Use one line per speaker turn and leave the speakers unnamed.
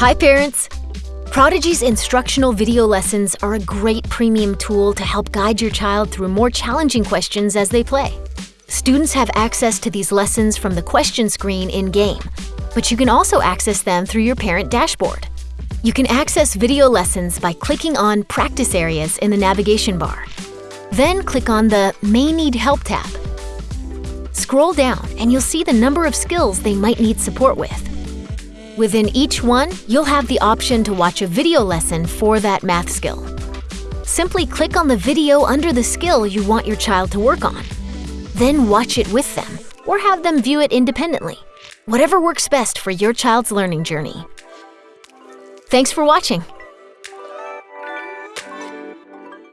Hi, parents! Prodigy's instructional video lessons are a great premium tool to help guide your child through more challenging questions as they play. Students have access to these lessons from the question screen in-game, but you can also access them through your parent dashboard. You can access video lessons by clicking on Practice Areas in the navigation bar. Then click on the May Need Help tab. Scroll down and you'll see the number of skills they might need support with. Within each one, you'll have the option to watch a video lesson for that math skill. Simply click on the video under the skill you want your child to work on. Then watch it with them, or have them view it independently. Whatever works best for your child's learning journey. Thanks for watching.